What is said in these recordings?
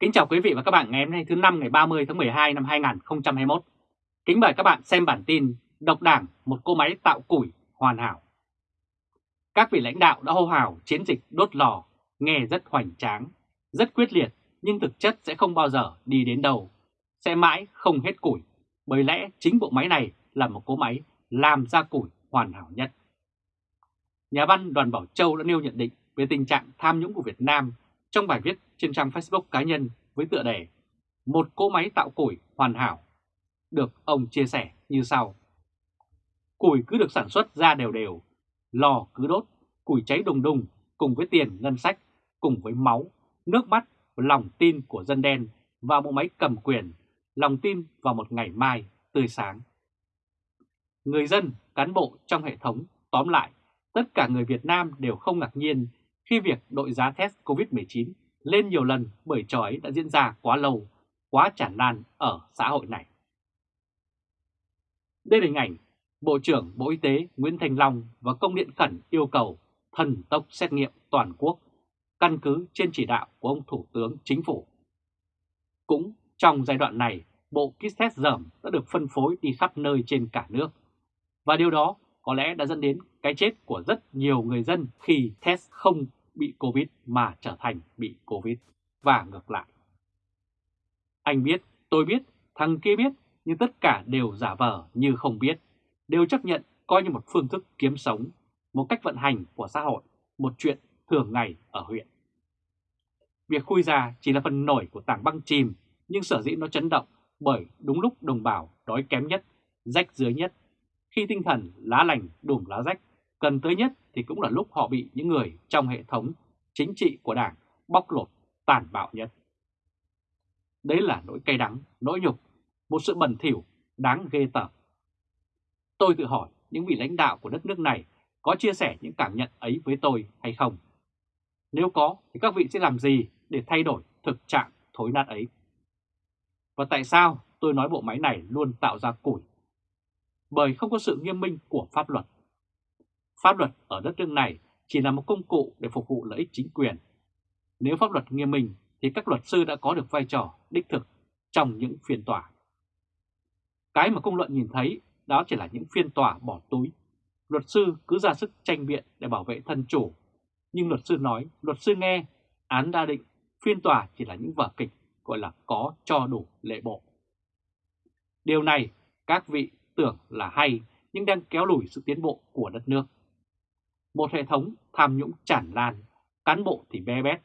Kính chào quý vị và các bạn ngày hôm nay thứ năm ngày 30 tháng 12 năm 2021. Kính mời các bạn xem bản tin Độc đảng một cô máy tạo củi hoàn hảo. Các vị lãnh đạo đã hô hào chiến dịch đốt lò, nghe rất hoành tráng, rất quyết liệt nhưng thực chất sẽ không bao giờ đi đến đâu, sẽ mãi không hết củi, bởi lẽ chính bộ máy này là một cỗ máy làm ra củi hoàn hảo nhất. Nhà văn Đoàn Bảo Châu đã nêu nhận định về tình trạng tham nhũng của Việt Nam trong bài viết trên trang Facebook cá nhân với tựa đề Một cỗ máy tạo củi hoàn hảo, được ông chia sẻ như sau. Củi cứ được sản xuất ra đều đều, lò cứ đốt, củi cháy đùng đùng cùng với tiền ngân sách, cùng với máu, nước mắt lòng tin của dân đen và bộ máy cầm quyền, lòng tin vào một ngày mai tươi sáng. Người dân, cán bộ trong hệ thống, tóm lại, tất cả người Việt Nam đều không ngạc nhiên khi việc đội giá test COVID-19 lên nhiều lần bởi trò ấy đã diễn ra quá lâu, quá tràn lan ở xã hội này. Đây là hình ảnh Bộ trưởng Bộ Y tế Nguyễn Thành Long và công điện khẩn yêu cầu thần tốc xét nghiệm toàn quốc, căn cứ trên chỉ đạo của ông Thủ tướng Chính phủ. Cũng trong giai đoạn này, bộ kit test dởm đã được phân phối đi khắp nơi trên cả nước. Và điều đó có lẽ đã dẫn đến cái chết của rất nhiều người dân khi test không bị Covid mà trở thành bị Covid và ngược lại. Anh biết, tôi biết, thằng kia biết, nhưng tất cả đều giả vờ như không biết, đều chấp nhận coi như một phương thức kiếm sống, một cách vận hành của xã hội, một chuyện thường ngày ở huyện. Việc khui ra chỉ là phần nổi của tảng băng chìm, nhưng sở dĩ nó chấn động bởi đúng lúc đồng bào đói kém nhất, rách dưới nhất, khi tinh thần lá lành đùm lá rách cần tới nhất thì cũng là lúc họ bị những người trong hệ thống chính trị của Đảng bóc lột tàn bạo nhất. Đấy là nỗi cay đắng, nỗi nhục, một sự bẩn thỉu đáng ghê tởm. Tôi tự hỏi những vị lãnh đạo của đất nước này có chia sẻ những cảm nhận ấy với tôi hay không? Nếu có thì các vị sẽ làm gì để thay đổi thực trạng thối nát ấy? Và tại sao tôi nói bộ máy này luôn tạo ra củi? Bởi không có sự nghiêm minh của pháp luật. Pháp luật ở đất nước này chỉ là một công cụ để phục vụ lợi ích chính quyền. Nếu pháp luật nghiêm minh thì các luật sư đã có được vai trò đích thực trong những phiên tòa. Cái mà công luận nhìn thấy đó chỉ là những phiên tòa bỏ túi. Luật sư cứ ra sức tranh biện để bảo vệ thân chủ. Nhưng luật sư nói, luật sư nghe, án đa định, phiên tòa chỉ là những vở kịch gọi là có cho đủ lệ bộ. Điều này các vị tưởng là hay nhưng đang kéo lùi sự tiến bộ của đất nước. Một hệ thống tham nhũng tràn lan, cán bộ thì bé bét,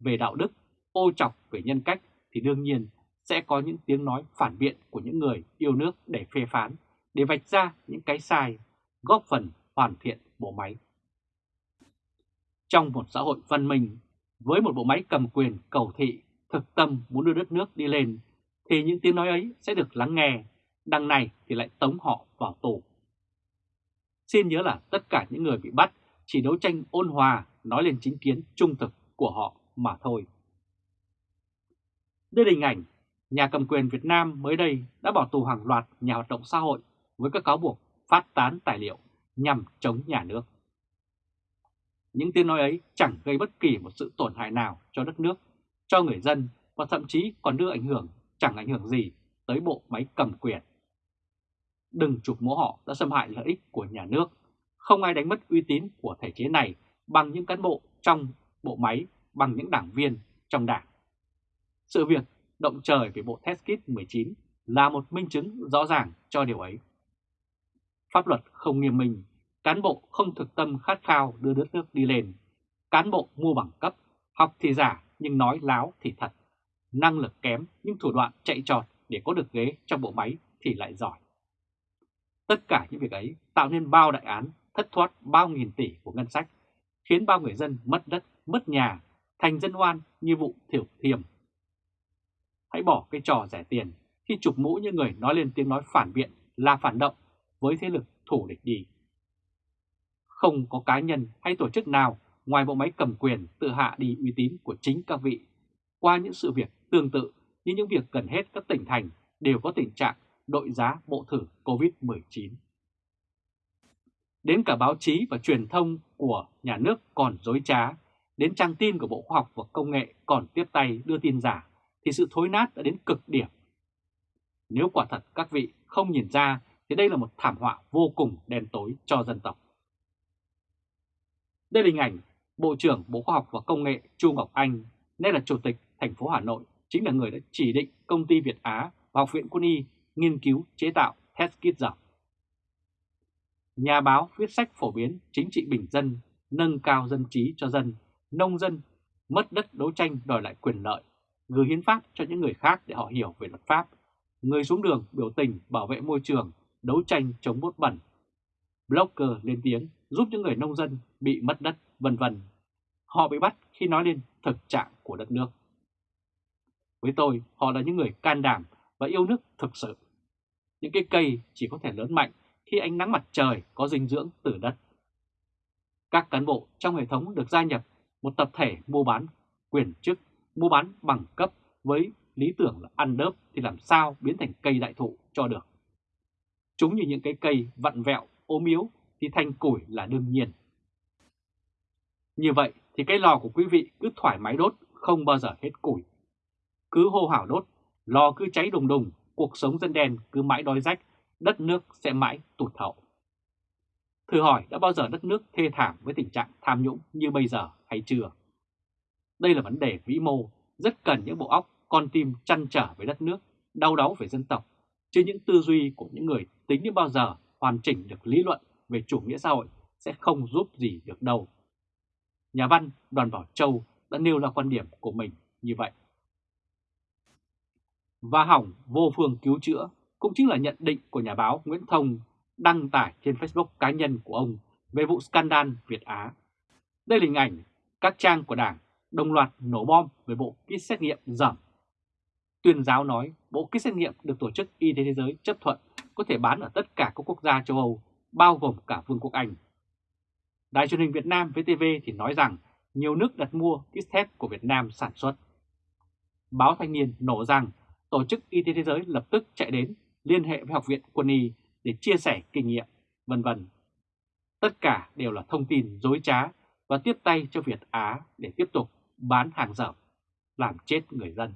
về đạo đức, ô chọc về nhân cách thì đương nhiên sẽ có những tiếng nói phản biện của những người yêu nước để phê phán, để vạch ra những cái sai, góp phần hoàn thiện bộ máy. Trong một xã hội văn minh, với một bộ máy cầm quyền cầu thị, thực tâm muốn đưa đất nước đi lên, thì những tiếng nói ấy sẽ được lắng nghe, đằng này thì lại tống họ vào tù. Xin nhớ là tất cả những người bị bắt chỉ đấu tranh ôn hòa nói lên chính kiến trung thực của họ mà thôi. Đây là hình ảnh nhà cầm quyền Việt Nam mới đây đã bỏ tù hàng loạt nhà hoạt động xã hội với các cáo buộc phát tán tài liệu nhằm chống nhà nước. Những tiếng nói ấy chẳng gây bất kỳ một sự tổn hại nào cho đất nước, cho người dân và thậm chí còn đưa ảnh hưởng chẳng ảnh hưởng gì tới bộ máy cầm quyền. Đừng chụp mũ họ đã xâm hại lợi ích của nhà nước không ai đánh mất uy tín của thể chế này bằng những cán bộ trong bộ máy, bằng những đảng viên trong đảng. Sự việc động trời về bộ test kit 19 là một minh chứng rõ ràng cho điều ấy. Pháp luật không nghiêm minh, cán bộ không thực tâm khát khao đưa đất nước đi lên, cán bộ mua bằng cấp, học thì giả nhưng nói láo thì thật, năng lực kém nhưng thủ đoạn chạy trọt để có được ghế trong bộ máy thì lại giỏi. Tất cả những việc ấy tạo nên bao đại án thất thoát bao nghìn tỷ của ngân sách, khiến bao người dân mất đất, mất nhà, thành dân oan như vụ thiểu thiềm. Hãy bỏ cái trò rẻ tiền khi chụp mũ những người nói lên tiếng nói phản biện là phản động với thế lực thủ địch đi. Không có cá nhân hay tổ chức nào ngoài bộ máy cầm quyền tự hạ đi uy tín của chính các vị. Qua những sự việc tương tự như những việc gần hết các tỉnh thành đều có tình trạng đội giá bộ thử COVID-19. Đến cả báo chí và truyền thông của nhà nước còn dối trá, đến trang tin của Bộ Khoa học và Công nghệ còn tiếp tay đưa tin giả, thì sự thối nát đã đến cực điểm. Nếu quả thật các vị không nhìn ra thì đây là một thảm họa vô cùng đen tối cho dân tộc. Đây là hình ảnh Bộ trưởng Bộ Khoa học và Công nghệ Chu Ngọc Anh, nay là Chủ tịch thành phố Hà Nội, chính là người đã chỉ định công ty Việt Á và Học viện Quân y nghiên cứu chế tạo test kit dọc. Nhà báo viết sách phổ biến chính trị bình dân, nâng cao dân trí cho dân, nông dân, mất đất đấu tranh đòi lại quyền lợi, gửi hiến pháp cho những người khác để họ hiểu về luật pháp, người xuống đường biểu tình bảo vệ môi trường, đấu tranh chống bốt bẩn. Blogger lên tiếng giúp những người nông dân bị mất đất, vân vân. Họ bị bắt khi nói lên thực trạng của đất nước. Với tôi, họ là những người can đảm và yêu nước thực sự. Những cái cây chỉ có thể lớn mạnh khi ánh nắng mặt trời có dinh dưỡng từ đất. Các cán bộ trong hệ thống được gia nhập một tập thể mua bán quyền chức, mua bán bằng cấp với lý tưởng là ăn đớp thì làm sao biến thành cây đại thụ cho được. Chúng như những cái cây vặn vẹo, ốm yếu thì thành củi là đương nhiên. Như vậy thì cái lò của quý vị cứ thoải mái đốt, không bao giờ hết củi. Cứ hô hào đốt, lò cứ cháy đùng đùng, cuộc sống dân đen cứ mãi đói rách, đất nước sẽ mãi tụt hậu. Thử hỏi đã bao giờ đất nước thê thảm với tình trạng tham nhũng như bây giờ hay chưa? Đây là vấn đề vĩ mô, rất cần những bộ óc, con tim chăn trở với đất nước, đau đáu về dân tộc, chứ những tư duy của những người tính đến bao giờ hoàn chỉnh được lý luận về chủ nghĩa xã hội sẽ không giúp gì được đâu. Nhà văn Đoàn Bảo Châu đã nêu ra quan điểm của mình như vậy. Và hỏng vô phương cứu chữa cũng chính là nhận định của nhà báo Nguyễn Thông đăng tải trên Facebook cá nhân của ông về vụ scandal Việt Á. Đây là hình ảnh các trang của Đảng đồng loạt nổ bom về bộ kit xét nghiệm giảm. Tuyên giáo nói bộ kit xét nghiệm được Tổ chức Y tế Thế giới chấp thuận có thể bán ở tất cả các quốc gia châu Âu, bao gồm cả Vương quốc Anh. Đài truyền hình Việt Nam VTV thì nói rằng nhiều nước đặt mua kit test của Việt Nam sản xuất. Báo Thanh niên nổ rằng Tổ chức Y tế Thế giới lập tức chạy đến liên hệ với Học viện Quân y để chia sẻ kinh nghiệm, vân vân. Tất cả đều là thông tin dối trá và tiếp tay cho Việt Á để tiếp tục bán hàng dởm, làm chết người dân.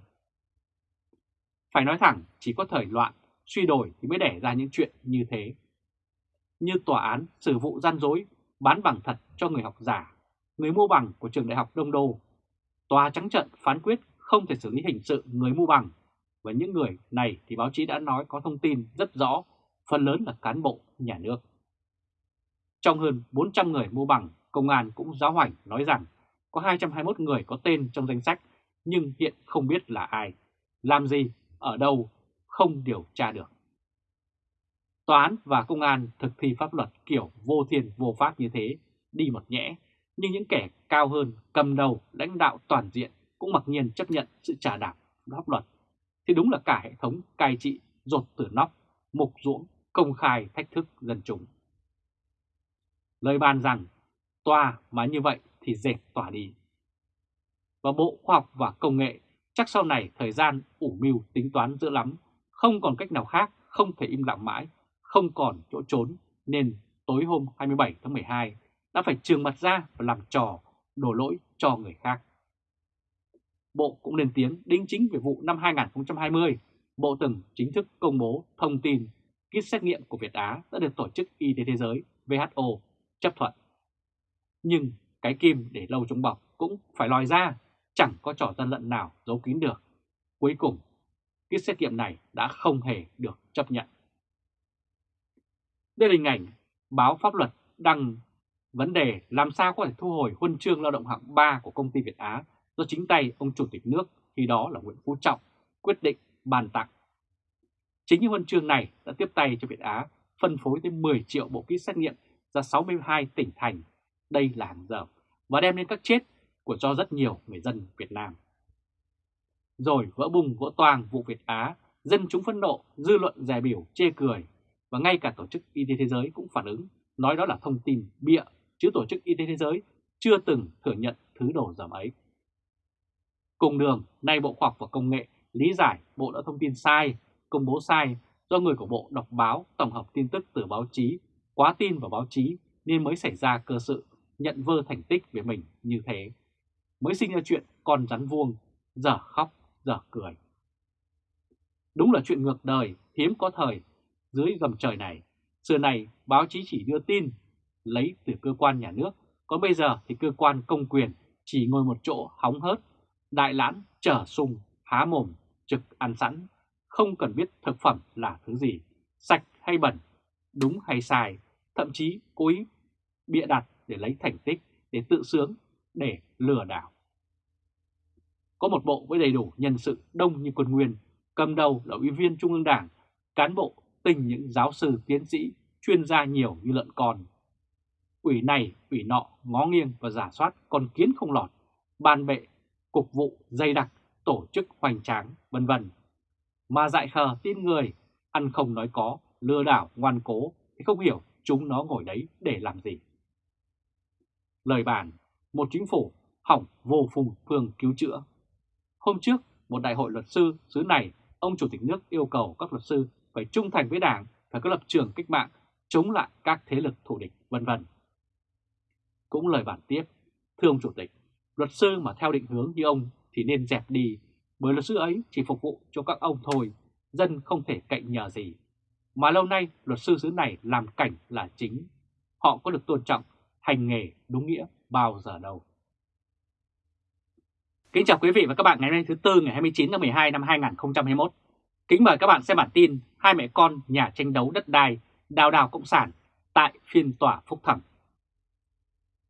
Phải nói thẳng, chỉ có thời loạn, suy đổi thì mới đẻ ra những chuyện như thế. Như tòa án xử vụ gian dối, bán bằng thật cho người học giả, người mua bằng của trường đại học Đông Đô. Tòa trắng trận phán quyết không thể xử lý hình sự người mua bằng, và những người này thì báo chí đã nói có thông tin rất rõ, phần lớn là cán bộ nhà nước. Trong hơn 400 người mua bằng, công an cũng giáo hoành nói rằng có 221 người có tên trong danh sách nhưng hiện không biết là ai, làm gì, ở đâu, không điều tra được. Tòa án và công an thực thi pháp luật kiểu vô thiên vô pháp như thế, đi một nhẽ, nhưng những kẻ cao hơn cầm đầu lãnh đạo toàn diện cũng mặc nhiên chấp nhận sự trả đạp pháp luật, thì đúng là cả hệ thống cai trị rột từ nóc, mục ruỗng, công khai thách thức dân chúng. Lời bàn rằng, tòa mà như vậy thì dẹp tòa đi. Và Bộ Khoa học và Công nghệ chắc sau này thời gian ủ mưu tính toán dữ lắm, không còn cách nào khác, không thể im lặng mãi, không còn chỗ trốn, nên tối hôm 27 tháng 12 đã phải trường mặt ra và làm trò, đổ lỗi cho người khác. Bộ cũng lên tiếng đính chính về vụ năm 2020, Bộ từng chính thức công bố thông tin kit xét nghiệm của Việt Á đã được Tổ chức Y tế Thế giới WHO chấp thuận. Nhưng cái kim để lâu trong bọc cũng phải lòi ra, chẳng có trò gian lận nào giấu kín được. Cuối cùng, kit xét nghiệm này đã không hề được chấp nhận. Đây là hình ảnh báo pháp luật đăng vấn đề làm sao có thể thu hồi huân chương lao động hạng 3 của công ty Việt Á do chính tay ông Chủ tịch nước khi đó là Nguyễn Phú Trọng quyết định bàn tặng. Chính những huân chương này đã tiếp tay cho Việt Á phân phối tới 10 triệu bộ kit xét nghiệm ra 62 tỉnh thành. Đây là hàng dởm và đem đến các chết của cho rất nhiều người dân Việt Nam. Rồi vỡ bùng vỡ toang vụ Việt Á, dân chúng phẫn nộ, dư luận dè biểu, chê cười và ngay cả Tổ chức Y tế Thế giới cũng phản ứng, nói đó là thông tin bịa, chứ Tổ chức Y tế Thế giới chưa từng thừa nhận thứ đồ dởm ấy. Cùng đường, nay Bộ Khoa học và Công nghệ lý giải Bộ đã thông tin sai, công bố sai do người của Bộ đọc báo tổng hợp tin tức từ báo chí, quá tin vào báo chí nên mới xảy ra cơ sự nhận vơ thành tích về mình như thế. Mới sinh ra chuyện con rắn vuông, giờ khóc, giờ cười. Đúng là chuyện ngược đời, hiếm có thời, dưới gầm trời này. Xưa này báo chí chỉ đưa tin, lấy từ cơ quan nhà nước, còn bây giờ thì cơ quan công quyền chỉ ngồi một chỗ hóng hớt, đại lãn, trở sung, há mồm, trực ăn sẵn, không cần biết thực phẩm là thứ gì, sạch hay bẩn, đúng hay sai, thậm chí cố ý bịa đặt để lấy thành tích, để tự sướng, để lừa đảo. Có một bộ với đầy đủ nhân sự đông như quân nguyên, cầm đầu là ủy viên Trung ương Đảng, cán bộ tình những giáo sư tiến sĩ, chuyên gia nhiều như lợn con. Ủy này, ủy nọ, ngó nghiêng và giả soát còn kiến không lọt, bàn bệ, cục vụ, dày đặc, tổ chức hoành tráng, vân vân. Mà dại khờ tin người, ăn không nói có, lừa đảo ngoan cố thì không hiểu chúng nó ngồi đấy để làm gì. Lời bàn, một chính phủ hỏng vô phùng phương cứu chữa. Hôm trước, một đại hội luật sư xứ này, ông Chủ tịch nước yêu cầu các luật sư phải trung thành với Đảng, phải có lập trường cách mạng, chống lại các thế lực thù địch, vân vân. Cũng lời bản tiếp, thưa ông Chủ tịch, luật sư mà theo định hướng như ông thì nên dẹp đi, bởi luật sư ấy chỉ phục vụ cho các ông thôi, dân không thể cạnh nhờ gì. Mà lâu nay luật sư xứ này làm cảnh là chính, họ có được tôn trọng, hành nghề đúng nghĩa bao giờ đâu. Kính chào quý vị và các bạn ngày hôm nay thứ Tư ngày 29 tháng 12 năm 2021. Kính mời các bạn xem bản tin hai mẹ con nhà tranh đấu đất đai đào đào Cộng sản tại phiên tòa phúc thẩm.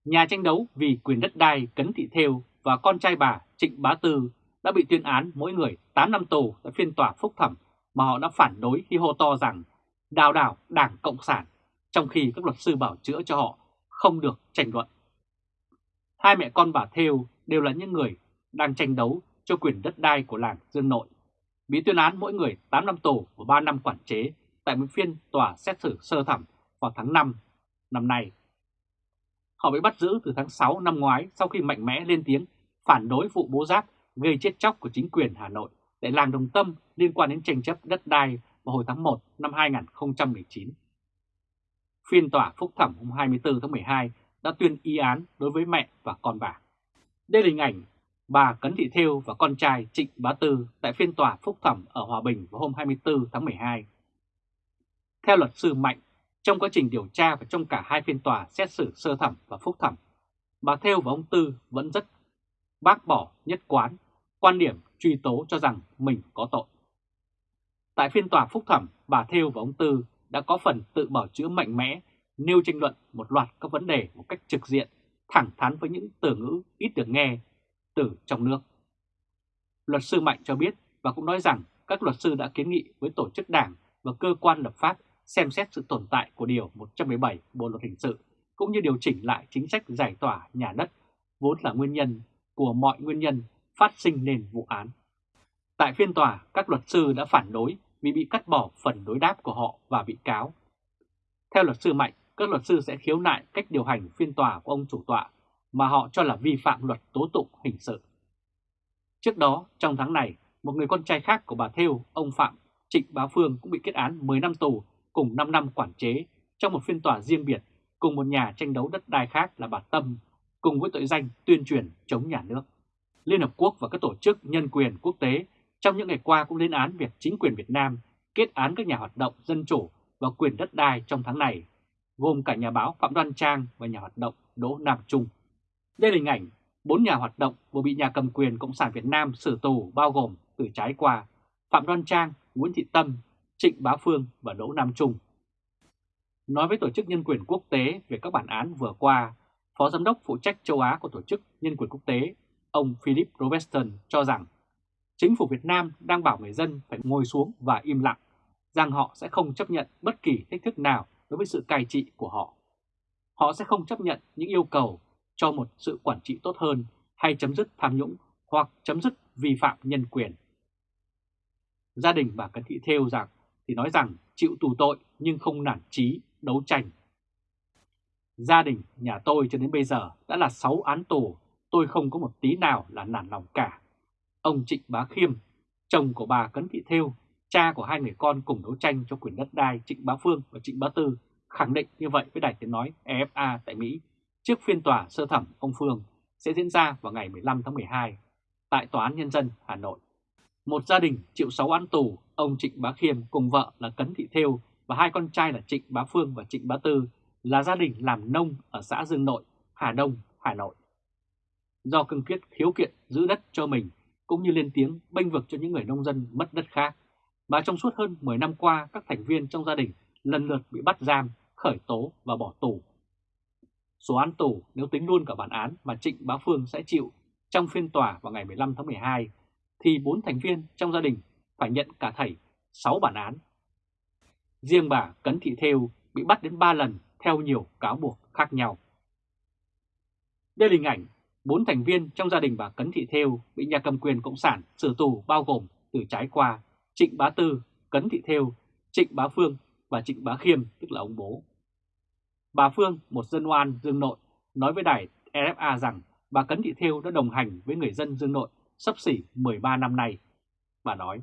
Nhà tranh đấu vì quyền đất đai Cấn Thị Thêu và con trai bà Trịnh Bá Tư đã bị tuyên án mỗi người 8 năm tù tại phiên tòa phúc thẩm mà họ đã phản đối khi hô to rằng đào đảo Đảng Cộng sản, trong khi các luật sư bảo chữa cho họ không được tranh luận. Hai mẹ con bà Thêu đều là những người đang tranh đấu cho quyền đất đai của làng Dương Nội, bị tuyên án mỗi người 8 năm tù và 3 năm quản chế tại một phiên tòa xét xử sơ thẩm vào tháng 5 năm nay. Họ bị bắt giữ từ tháng 6 năm ngoái sau khi mạnh mẽ lên tiếng phản đối vụ bố giáp gây chết chóc của chính quyền Hà Nội tại làng Đồng Tâm liên quan đến tranh chấp đất đai vào hồi tháng 1 năm 2019. Phiên tòa phúc thẩm hôm 24 tháng 12 đã tuyên y án đối với mẹ và con bà. Đây là hình ảnh bà Cấn Thị Thêu và con trai Trịnh Bá Tư tại phiên tòa phúc thẩm ở Hòa Bình vào hôm 24 tháng 12. Theo luật sư Mạnh, trong quá trình điều tra và trong cả hai phiên tòa xét xử sơ thẩm và phúc thẩm, bà Thêu và ông Tư vẫn rất bác bỏ nhất quán, quan điểm truy tố cho rằng mình có tội. Tại phiên tòa phúc thẩm, bà Thêu và ông Tư đã có phần tự bảo chữa mạnh mẽ, nêu tranh luận một loạt các vấn đề một cách trực diện, thẳng thắn với những từ ngữ ít được nghe từ trong nước. Luật sư Mạnh cho biết và cũng nói rằng các luật sư đã kiến nghị với tổ chức đảng và cơ quan lập pháp xem xét sự tồn tại của Điều 117 Bộ Luật Hình sự cũng như điều chỉnh lại chính sách giải tỏa nhà đất vốn là nguyên nhân của mọi nguyên nhân phát sinh nên vụ án. Tại phiên tòa, các luật sư đã phản đối vì bị cắt bỏ phần đối đáp của họ và bị cáo. Theo luật sư Mạnh, các luật sư sẽ khiếu nại cách điều hành phiên tòa của ông chủ tọa mà họ cho là vi phạm luật tố tụng hình sự. Trước đó, trong tháng này, một người con trai khác của bà Thêu, ông Phạm Trịnh Bá Phương cũng bị kết án 10 năm tù cùng 5 năm quản chế trong một phiên tòa riêng biệt cùng một nhà tranh đấu đất đai khác là bà Tâm, cùng với tội danh tuyên truyền chống nhà nước. Liên Hợp Quốc và các tổ chức nhân quyền quốc tế trong những ngày qua cũng lên án việc chính quyền Việt Nam kết án các nhà hoạt động dân chủ và quyền đất đai trong tháng này, gồm cả nhà báo Phạm Đoan Trang và nhà hoạt động Đỗ Nam Trung. Đây là hình ảnh bốn nhà hoạt động vừa bị nhà cầm quyền Cộng sản Việt Nam xử tù bao gồm từ trái qua Phạm Đoan Trang, Nguyễn Thị Tâm, Trịnh Bá Phương và Đỗ Nam Trung. Nói với Tổ chức Nhân quyền Quốc tế về các bản án vừa qua, Phó Giám đốc phụ trách châu Á của Tổ chức Nhân quyền Quốc tế, ông Philip Robertson cho rằng chính phủ Việt Nam đang bảo người dân phải ngồi xuống và im lặng, rằng họ sẽ không chấp nhận bất kỳ thách thức nào đối với sự cai trị của họ. Họ sẽ không chấp nhận những yêu cầu cho một sự quản trị tốt hơn hay chấm dứt tham nhũng hoặc chấm dứt vi phạm nhân quyền. Gia đình bà Cấn Thị Thêu rằng thì nói rằng chịu tù tội nhưng không nản trí đấu tranh. Gia đình nhà tôi cho đến bây giờ đã là 6 án tù, tôi không có một tí nào là nản lòng cả. Ông Trịnh Bá Khiêm, chồng của bà Cấn Thị Thêu, cha của hai người con cùng đấu tranh cho quyền đất đai Trịnh Bá Phương và Trịnh Bá Tư, khẳng định như vậy với Đài Tiếng Nói EFA tại Mỹ trước phiên tòa sơ thẩm ông Phương sẽ diễn ra vào ngày 15 tháng 12 tại Tòa án Nhân dân Hà Nội. Một gia đình chịu 6 án tù, ông Trịnh Bá Khiêm cùng vợ là Cấn Thị Thêu và hai con trai là Trịnh Bá Phương và Trịnh Bá Tư là gia đình làm nông ở xã Dương Nội, Hà Đông, Hà Nội. Do cương quyết khiếu kiện giữ đất cho mình cũng như lên tiếng bênh vực cho những người nông dân mất đất khác, mà trong suốt hơn 10 năm qua các thành viên trong gia đình lần lượt bị bắt giam, khởi tố và bỏ tù. Số án tù nếu tính luôn cả bản án mà Trịnh Bá Phương sẽ chịu trong phiên tòa vào ngày 15 tháng 12, thì bốn thành viên trong gia đình phải nhận cả thảy 6 bản án. Riêng bà Cấn Thị Thêu bị bắt đến 3 lần theo nhiều cáo buộc khác nhau. Đây là hình ảnh bốn thành viên trong gia đình bà Cấn Thị Thêu bị nhà cầm quyền Cộng sản xử tù bao gồm từ trái qua Trịnh Bá Tư, Cấn Thị Thêu, Trịnh Bá Phương và Trịnh Bá Khiêm tức là ông bố. Bà Phương, một dân oan dương nội, nói với đài RFA rằng bà Cấn Thị Thêu đã đồng hành với người dân dương nội sắp xỉ 13 năm nay. Bà nói,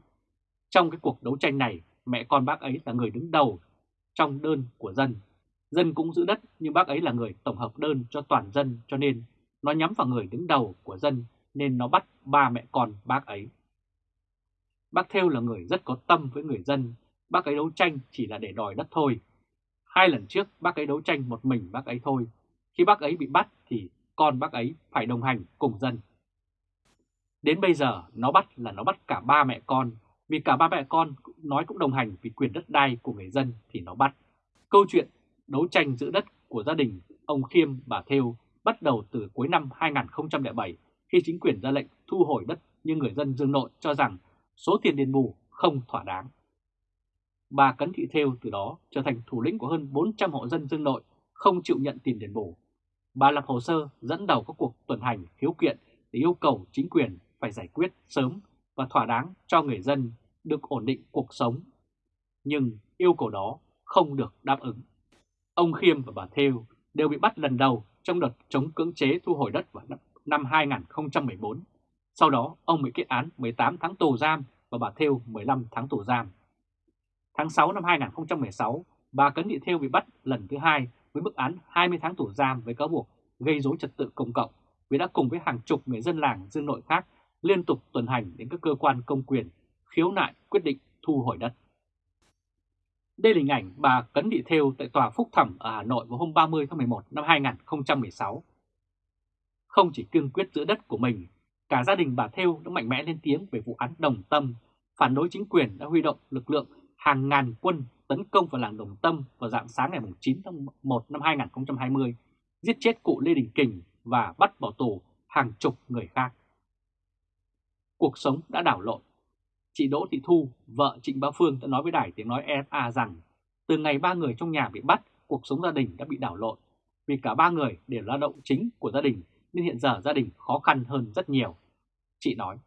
trong cái cuộc đấu tranh này, mẹ con bác ấy là người đứng đầu trong đơn của dân. Dân cũng giữ đất nhưng bác ấy là người tổng hợp đơn cho toàn dân cho nên nó nhắm vào người đứng đầu của dân nên nó bắt ba mẹ con bác ấy. Bác theo là người rất có tâm với người dân, bác ấy đấu tranh chỉ là để đòi đất thôi. Hai lần trước bác ấy đấu tranh một mình bác ấy thôi, khi bác ấy bị bắt thì con bác ấy phải đồng hành cùng dân. Đến bây giờ nó bắt là nó bắt cả ba mẹ con, vì cả ba mẹ con nói cũng đồng hành vì quyền đất đai của người dân thì nó bắt. Câu chuyện đấu tranh giữ đất của gia đình ông Khiêm bà Thêu bắt đầu từ cuối năm 2007 khi chính quyền ra lệnh thu hồi đất nhưng người dân Dương Nội cho rằng số tiền đền bù không thỏa đáng. Bà Cấn Thị Thêu từ đó trở thành thủ lĩnh của hơn 400 hộ dân Dương Nội không chịu nhận tiền đền bù. Bà lập hồ sơ dẫn đầu các cuộc tuần hành khiếu kiện để yêu cầu chính quyền phải giải quyết sớm và thỏa đáng cho người dân được ổn định cuộc sống. Nhưng yêu cầu đó không được đáp ứng. Ông Khiêm và bà Thêu đều bị bắt lần đầu trong đợt chống cưỡng chế thu hồi đất vào năm 2014. Sau đó, ông bị kết án 18 tháng tù giam và bà Thêu 15 tháng tù giam. Tháng 6 năm 2016, bà Cấn Thị Thêu bị bắt lần thứ hai với mức án 20 tháng tù giam với cáo buộc gây dối trật tự công cộng vì đã cùng với hàng chục người dân làng Dương Nội khác liên tục tuần hành đến các cơ quan công quyền khiếu nại quyết định thu hồi đất. Đây là hình ảnh bà Cấn Thị Thêu tại Tòa Phúc Thẩm ở Hà Nội vào hôm 30 tháng 11 năm 2016. Không chỉ cương quyết giữ đất của mình, cả gia đình bà Thêu đã mạnh mẽ lên tiếng về vụ án Đồng Tâm, phản đối chính quyền đã huy động lực lượng hàng ngàn quân tấn công vào làng Đồng Tâm vào dạng sáng ngày 9 tháng 1 năm 2020, giết chết cụ Lê Đình Kình và bắt bỏ tù hàng chục người khác. Cuộc sống đã đảo lộn Chị Đỗ Thị Thu, vợ Trịnh Bá Phương đã nói với đài tiếng nói EFA rằng từ ngày ba người trong nhà bị bắt, cuộc sống gia đình đã bị đảo lộn. Vì cả ba người đều lao động chính của gia đình nên hiện giờ gia đình khó khăn hơn rất nhiều. Chị nói,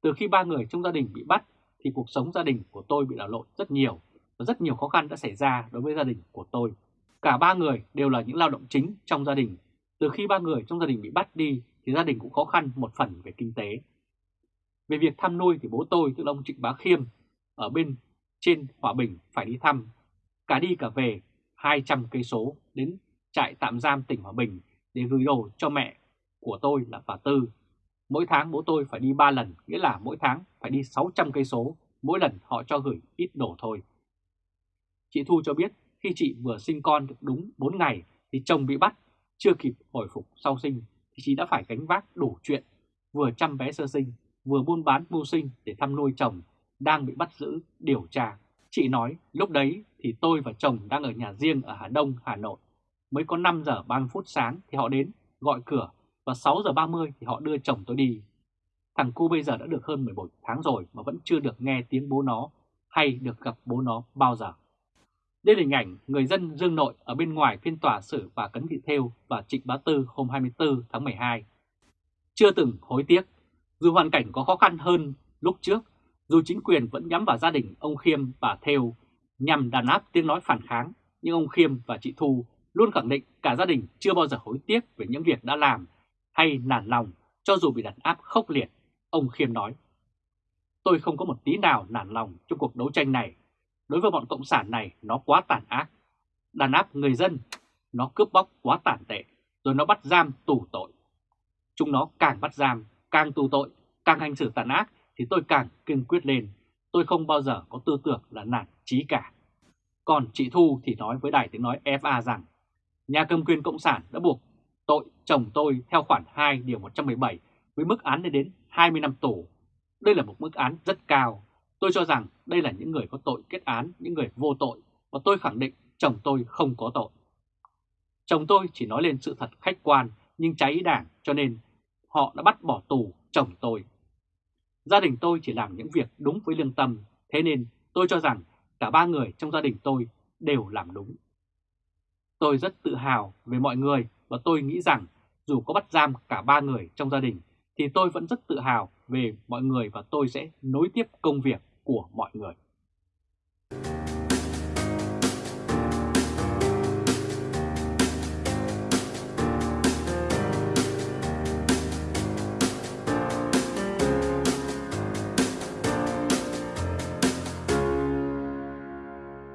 từ khi ba người trong gia đình bị bắt thì cuộc sống gia đình của tôi bị đảo lộn rất nhiều và rất nhiều khó khăn đã xảy ra đối với gia đình của tôi. Cả ba người đều là những lao động chính trong gia đình. Từ khi ba người trong gia đình bị bắt đi thì gia đình cũng khó khăn một phần về kinh tế. Về việc thăm nuôi thì bố tôi, tức ông Trịnh Bá Khiêm, ở bên trên Hòa Bình phải đi thăm, cả đi cả về 200 cây số đến trại tạm giam tỉnh Hòa Bình để gửi đồ cho mẹ của tôi là bà Tư. Mỗi tháng bố tôi phải đi 3 lần, nghĩa là mỗi tháng phải đi 600 cây số, mỗi lần họ cho gửi ít đồ thôi. Chị Thu cho biết khi chị vừa sinh con được đúng 4 ngày thì chồng bị bắt, chưa kịp hồi phục sau sinh thì chị đã phải gánh vác đủ chuyện, vừa chăm bé sơ sinh, vừa buôn bán mưu sinh để thăm nuôi chồng, đang bị bắt giữ, điều tra. Chị nói lúc đấy thì tôi và chồng đang ở nhà riêng ở Hà Đông, Hà Nội. Mới có 5 giờ 30 phút sáng thì họ đến, gọi cửa và 6 giờ 30 thì họ đưa chồng tôi đi. Thằng cu bây giờ đã được hơn 11 tháng rồi mà vẫn chưa được nghe tiếng bố nó hay được gặp bố nó bao giờ. Đây là hình ảnh người dân Dương Nội ở bên ngoài phiên tòa xử bà Cấn Thị Thêu và Trịnh Bá Tư hôm 24 tháng 12. Chưa từng hối tiếc dù hoàn cảnh có khó khăn hơn lúc trước, dù chính quyền vẫn nhắm vào gia đình ông Khiêm và Theo nhằm đàn áp tiếng nói phản kháng, nhưng ông Khiêm và chị Thu luôn khẳng định cả gia đình chưa bao giờ hối tiếc về những việc đã làm hay nản lòng cho dù bị đàn áp khốc liệt. Ông Khiêm nói, tôi không có một tí nào nản lòng trong cuộc đấu tranh này. Đối với bọn Cộng sản này nó quá tàn ác. Đàn áp người dân, nó cướp bóc quá tàn tệ, rồi nó bắt giam tù tội. Chúng nó càng bắt giam càng tù tội, càng hành xử tàn ác thì tôi càng kiên quyết lên. Tôi không bao giờ có tư tưởng là nản trí cả. Còn chị Thu thì nói với đài tiếng nói FA rằng nhà cầm quyền Cộng sản đã buộc tội chồng tôi theo khoản 2 điều 117 với mức án lên đến 20 năm tù. Đây là một mức án rất cao. Tôi cho rằng đây là những người có tội kết án, những người vô tội và tôi khẳng định chồng tôi không có tội. Chồng tôi chỉ nói lên sự thật khách quan nhưng cháy đảng cho nên họ đã bắt bỏ tù chồng tôi. Gia đình tôi chỉ làm những việc đúng với lương tâm, thế nên tôi cho rằng cả ba người trong gia đình tôi đều làm đúng. Tôi rất tự hào về mọi người và tôi nghĩ rằng dù có bắt giam cả ba người trong gia đình thì tôi vẫn rất tự hào về mọi người và tôi sẽ nối tiếp công việc của mọi người.